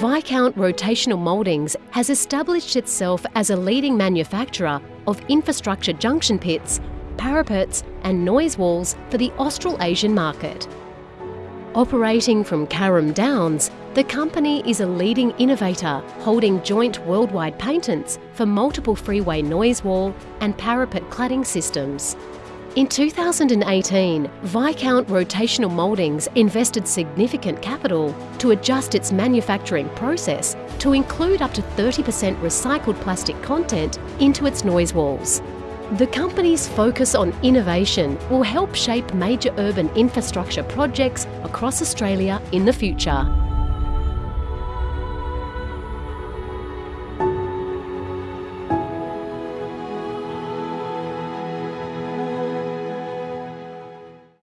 Viscount Rotational Mouldings has established itself as a leading manufacturer of infrastructure junction pits, parapets and noise walls for the Australasian market. Operating from Carrum Downs, the company is a leading innovator holding joint worldwide patents for multiple freeway noise wall and parapet cladding systems. In 2018, Viscount Rotational Mouldings invested significant capital to adjust its manufacturing process to include up to 30% recycled plastic content into its noise walls. The company's focus on innovation will help shape major urban infrastructure projects across Australia in the future.